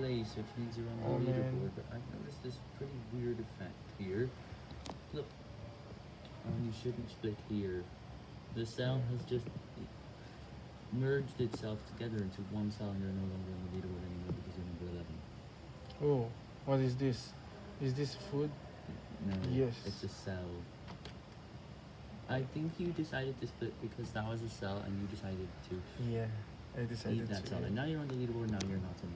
place, which means you're on the Oh, man. leaderboard. But I've noticed this pretty weird effect here. Look. Oh, you shouldn't split here. The cell has just merged itself together into one cell and you're no longer on the leaderboard anymore because you're number 11. Oh, what is this? Is this food? No, Yes. it's a cell. I think you decided to split because that was a cell and you decided to Yeah, I decided that cell. And now you're on the leaderboard, now you're not on